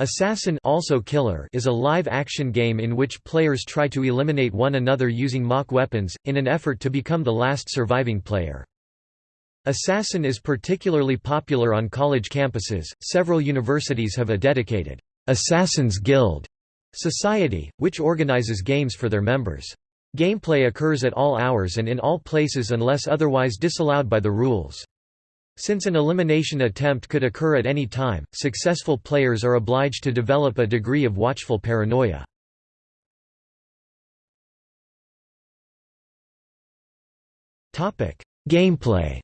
Assassin also Killer is a live-action game in which players try to eliminate one another using mock weapons, in an effort to become the last surviving player. Assassin is particularly popular on college campuses, several universities have a dedicated Assassin's Guild society, which organizes games for their members. Gameplay occurs at all hours and in all places unless otherwise disallowed by the rules. Since an elimination attempt could occur at any time, successful players are obliged to develop a degree of watchful paranoia. Gameplay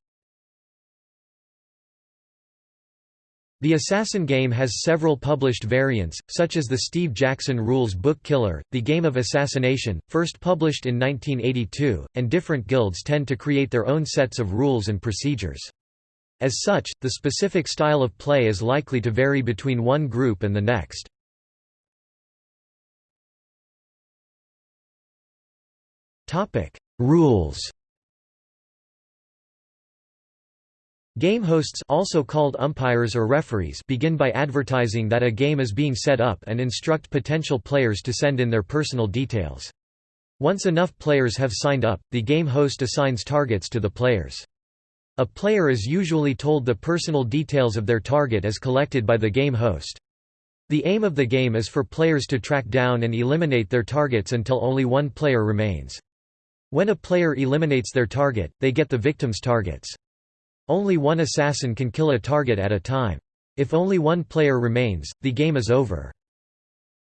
The Assassin game has several published variants, such as the Steve Jackson Rules book Killer, the Game of Assassination, first published in 1982, and different guilds tend to create their own sets of rules and procedures. As such, the specific style of play is likely to vary between one group and the next. Rules Game hosts also called umpires or referees begin by advertising that a game is being set up and instruct potential players to send in their personal details. Once enough players have signed up, the game host assigns targets to the players. A player is usually told the personal details of their target as collected by the game host. The aim of the game is for players to track down and eliminate their targets until only one player remains. When a player eliminates their target, they get the victim's targets. Only one assassin can kill a target at a time. If only one player remains, the game is over.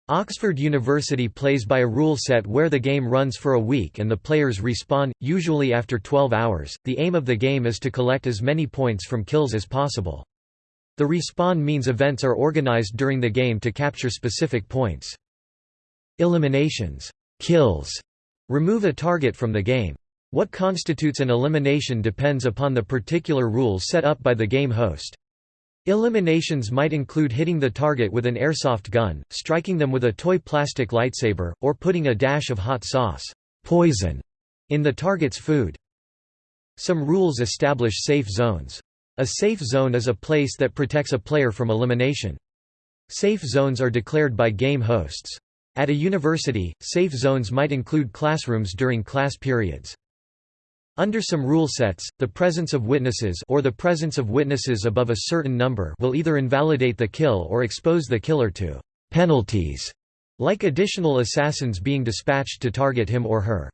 Oxford University plays by a rule set where the game runs for a week and the players respawn, usually after 12 hours. The aim of the game is to collect as many points from kills as possible. The respawn means events are organized during the game to capture specific points. Eliminations kills remove a target from the game. What constitutes an elimination depends upon the particular rules set up by the game host. Eliminations might include hitting the target with an airsoft gun, striking them with a toy plastic lightsaber, or putting a dash of hot sauce poison in the target's food. Some rules establish safe zones. A safe zone is a place that protects a player from elimination. Safe zones are declared by game hosts. At a university, safe zones might include classrooms during class periods. Under some rule sets, the presence of witnesses or the presence of witnesses above a certain number will either invalidate the kill or expose the killer to penalties, like additional assassins being dispatched to target him or her.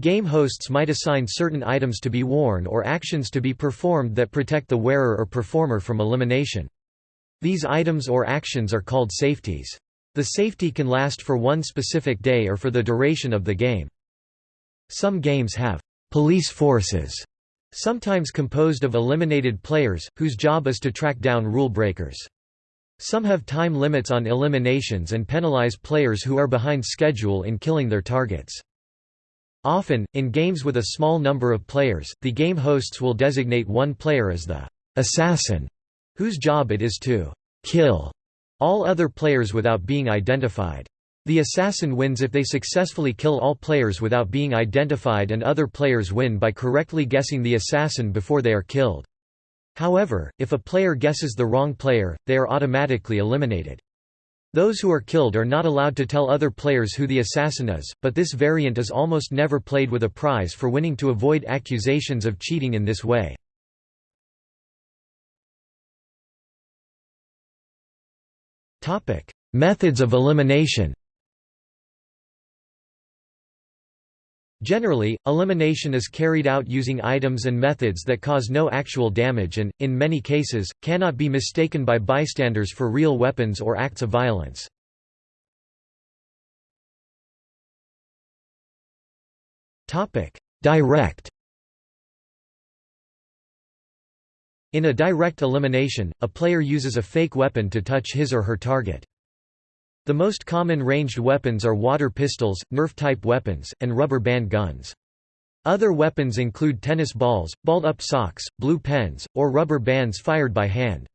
Game hosts might assign certain items to be worn or actions to be performed that protect the wearer or performer from elimination. These items or actions are called safeties. The safety can last for one specific day or for the duration of the game. Some games have police forces, sometimes composed of eliminated players, whose job is to track down rule breakers. Some have time limits on eliminations and penalize players who are behind schedule in killing their targets. Often, in games with a small number of players, the game hosts will designate one player as the assassin, whose job it is to kill all other players without being identified. The assassin wins if they successfully kill all players without being identified and other players win by correctly guessing the assassin before they are killed. However, if a player guesses the wrong player, they are automatically eliminated. Those who are killed are not allowed to tell other players who the assassin is, but this variant is almost never played with a prize for winning to avoid accusations of cheating in this way. Methods of elimination Generally, elimination is carried out using items and methods that cause no actual damage and, in many cases, cannot be mistaken by bystanders for real weapons or acts of violence. Direct In a direct elimination, a player uses a fake weapon to touch his or her target. The most common ranged weapons are water pistols, Nerf-type weapons, and rubber band guns. Other weapons include tennis balls, balled-up socks, blue pens, or rubber bands fired by hand.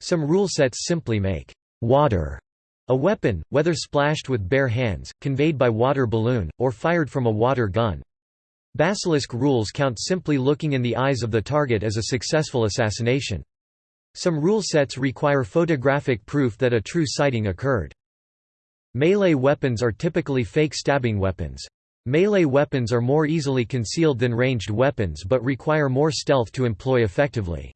Some rule sets simply make water a weapon, whether splashed with bare hands, conveyed by water balloon, or fired from a water gun. Basilisk rules count simply looking in the eyes of the target as a successful assassination. Some rule sets require photographic proof that a true sighting occurred. Melee weapons are typically fake stabbing weapons. Melee weapons are more easily concealed than ranged weapons but require more stealth to employ effectively.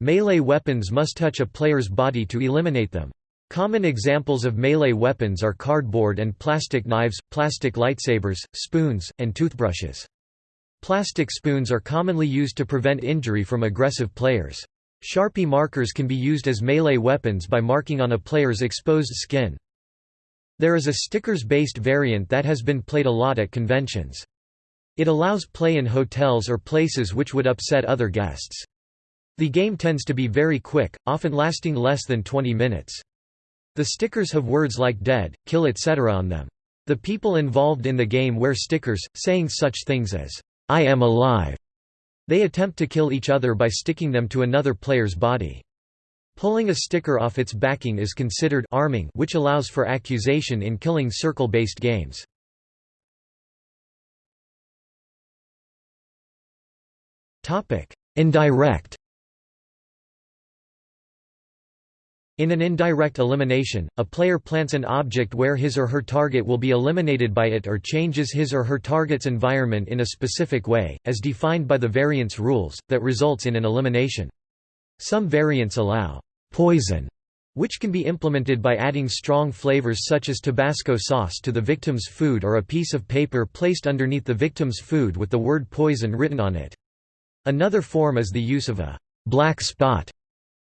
Melee weapons must touch a player's body to eliminate them. Common examples of melee weapons are cardboard and plastic knives, plastic lightsabers, spoons, and toothbrushes. Plastic spoons are commonly used to prevent injury from aggressive players. Sharpie markers can be used as melee weapons by marking on a player's exposed skin. There is a stickers-based variant that has been played a lot at conventions. It allows play in hotels or places which would upset other guests. The game tends to be very quick, often lasting less than 20 minutes. The stickers have words like dead, kill etc. on them. The people involved in the game wear stickers, saying such things as, I am alive. They attempt to kill each other by sticking them to another player's body. Pulling a sticker off its backing is considered arming which allows for accusation in killing circle-based games. Indirect In an indirect elimination, a player plants an object where his or her target will be eliminated by it or changes his or her target's environment in a specific way, as defined by the variance rules, that results in an elimination. Some variants allow poison, which can be implemented by adding strong flavors such as Tabasco sauce to the victim's food or a piece of paper placed underneath the victim's food with the word poison written on it. Another form is the use of a black spot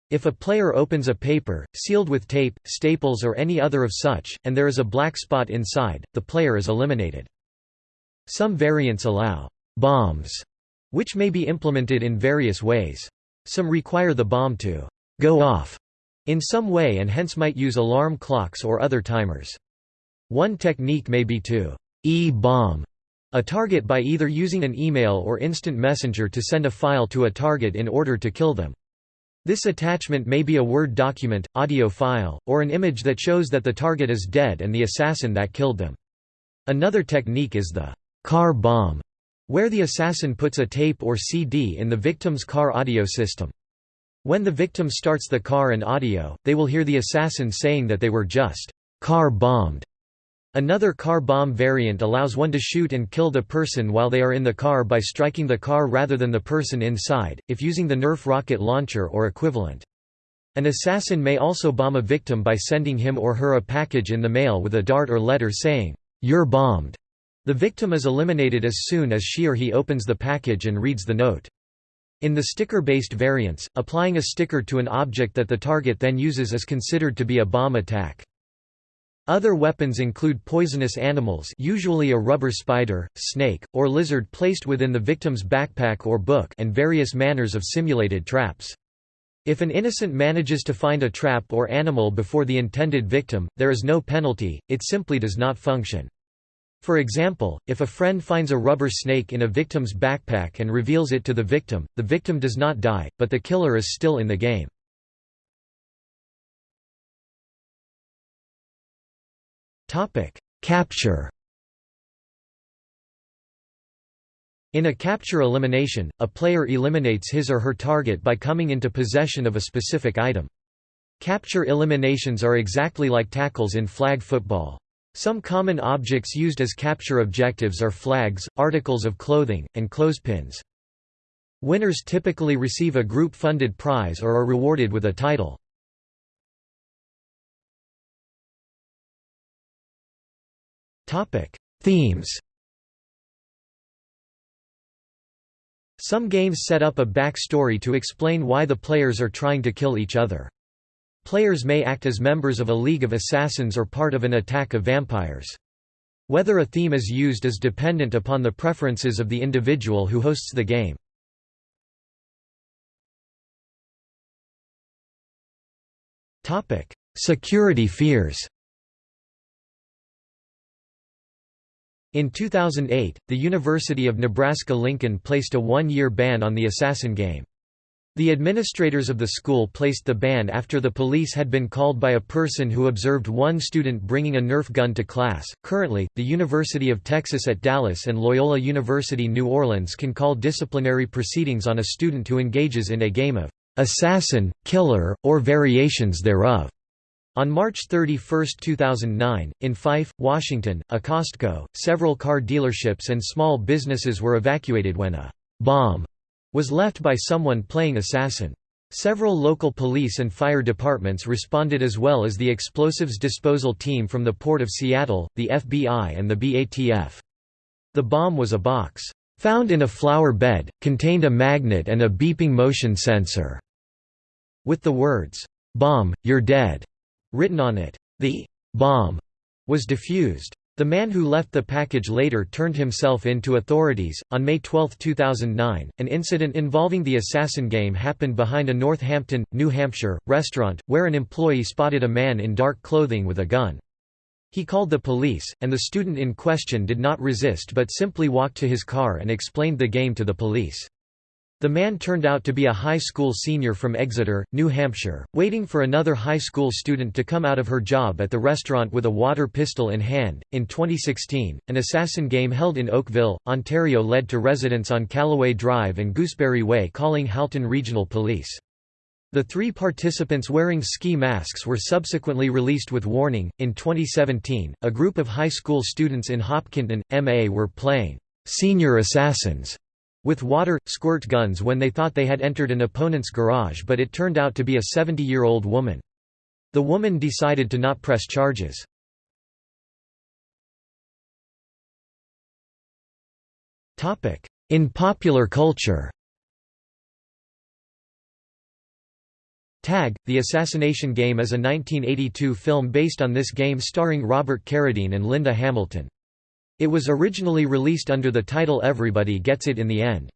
if a player opens a paper, sealed with tape, staples or any other of such, and there is a black spot inside, the player is eliminated. Some variants allow bombs, which may be implemented in various ways. Some require the bomb to go off in some way and hence might use alarm clocks or other timers. One technique may be to e-bomb a target by either using an email or instant messenger to send a file to a target in order to kill them. This attachment may be a Word document, audio file, or an image that shows that the target is dead and the assassin that killed them. Another technique is the car bomb, where the assassin puts a tape or CD in the victim's car audio system. When the victim starts the car and audio, they will hear the assassin saying that they were just car bombed. Another car bomb variant allows one to shoot and kill the person while they are in the car by striking the car rather than the person inside, if using the Nerf rocket launcher or equivalent. An assassin may also bomb a victim by sending him or her a package in the mail with a dart or letter saying, "'You're bombed'". The victim is eliminated as soon as she or he opens the package and reads the note. In the sticker-based variants, applying a sticker to an object that the target then uses is considered to be a bomb attack. Other weapons include poisonous animals usually a rubber spider, snake, or lizard placed within the victim's backpack or book and various manners of simulated traps. If an innocent manages to find a trap or animal before the intended victim, there is no penalty, it simply does not function. For example, if a friend finds a rubber snake in a victim's backpack and reveals it to the victim, the victim does not die, but the killer is still in the game. Capture. In a capture elimination, a player eliminates his or her target by coming into possession of a specific item. Capture eliminations are exactly like tackles in flag football. Some common objects used as capture objectives are flags, articles of clothing, and clothespins. Winners typically receive a group-funded prize or are rewarded with a title. Themes. Some games set up a backstory to explain why the players are trying to kill each other. Players may act as members of a league of assassins or part of an attack of vampires. Whether a theme is used is dependent upon the preferences of the individual who hosts the game. Security fears In 2008, the University of Nebraska-Lincoln placed a one-year ban on the Assassin game. The administrators of the school placed the ban after the police had been called by a person who observed one student bringing a Nerf gun to class. Currently, the University of Texas at Dallas and Loyola University New Orleans can call disciplinary proceedings on a student who engages in a game of assassin, killer, or variations thereof. On March 31, 2009, in Fife, Washington, a Costco, several car dealerships and small businesses were evacuated when a bomb was left by someone playing assassin. Several local police and fire departments responded as well as the explosives disposal team from the Port of Seattle, the FBI and the BATF. The bomb was a box, "...found in a flower bed, contained a magnet and a beeping motion sensor." With the words, "'Bomb, you're dead' written on it. The bomb was defused. The man who left the package later turned himself in to authorities. On May 12, 2009, an incident involving the assassin game happened behind a North Hampton, New Hampshire, restaurant, where an employee spotted a man in dark clothing with a gun. He called the police, and the student in question did not resist but simply walked to his car and explained the game to the police. The man turned out to be a high school senior from Exeter, New Hampshire, waiting for another high school student to come out of her job at the restaurant with a water pistol in hand. In 2016, an assassin game held in Oakville, Ontario led to residents on Calloway Drive and Gooseberry Way calling Halton Regional Police. The three participants wearing ski masks were subsequently released with warning. In 2017, a group of high school students in Hopkinton, MA were playing senior assassins with water, squirt guns when they thought they had entered an opponent's garage but it turned out to be a 70-year-old woman. The woman decided to not press charges. In popular culture Tag, The Assassination Game is a 1982 film based on this game starring Robert Carradine and Linda Hamilton. It was originally released under the title Everybody Gets It in the End.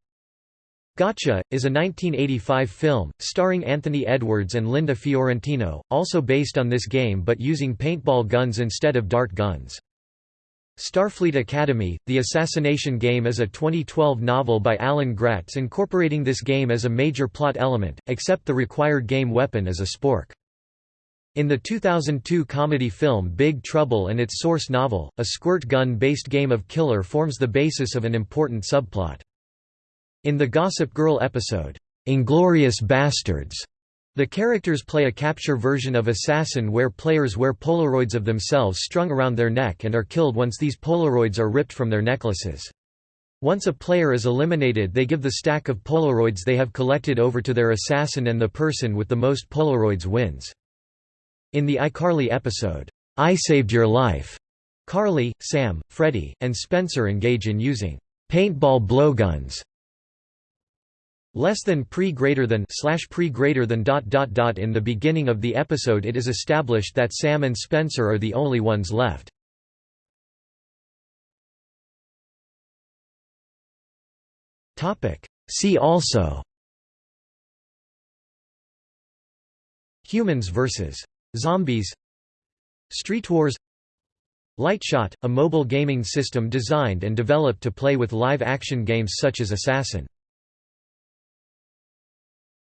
Gotcha, is a 1985 film, starring Anthony Edwards and Linda Fiorentino, also based on this game but using paintball guns instead of dart guns. Starfleet Academy, The Assassination Game is a 2012 novel by Alan Gratz incorporating this game as a major plot element, except the required game weapon is a spork. In the 2002 comedy film Big Trouble and its source novel, a squirt gun-based game of killer forms the basis of an important subplot. In the Gossip Girl episode, "'Inglorious Bastards' the characters play a capture version of Assassin where players wear Polaroids of themselves strung around their neck and are killed once these Polaroids are ripped from their necklaces. Once a player is eliminated they give the stack of Polaroids they have collected over to their assassin and the person with the most Polaroids wins. In the iCarly episode, I Saved Your Life, Carly, Sam, Freddie, and Spencer engage in using paintball blowguns. Less than pre greater than slash pre greater than dot dot dot in the beginning of the episode it is established that Sam and Spencer are the only ones left. Topic See also Humans vs. Zombies. Street Wars. Lightshot, a mobile gaming system designed and developed to play with live-action games such as Assassin